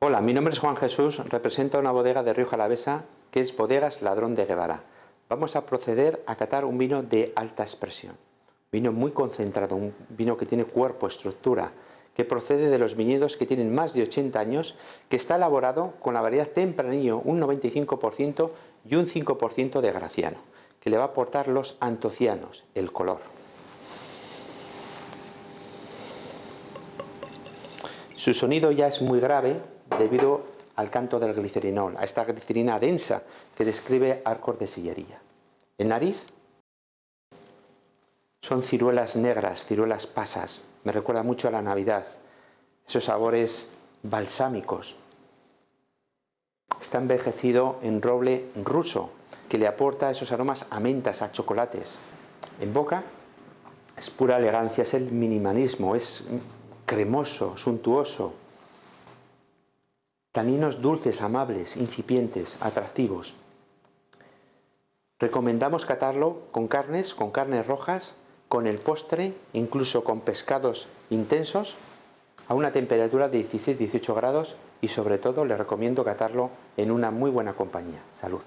Hola, mi nombre es Juan Jesús, represento una bodega de Río Jalavesa que es Bodegas Ladrón de Guevara. Vamos a proceder a catar un vino de alta expresión, vino muy concentrado, un vino que tiene cuerpo, estructura, que procede de los viñedos que tienen más de 80 años, que está elaborado con la variedad tempranillo, un 95% y un 5% de graciano, que le va a aportar los antocianos, el color. Su sonido ya es muy grave debido al canto del glicerinol, a esta glicerina densa que describe arcos de sillería. El nariz son ciruelas negras, ciruelas pasas, me recuerda mucho a la Navidad, esos sabores balsámicos. Está envejecido en roble ruso, que le aporta esos aromas a mentas, a chocolates. En boca es pura elegancia, es el minimalismo, es cremoso, suntuoso, Taninos dulces, amables, incipientes, atractivos. Recomendamos catarlo con carnes, con carnes rojas, con el postre, incluso con pescados intensos, a una temperatura de 16-18 grados y sobre todo le recomiendo catarlo en una muy buena compañía. Salud.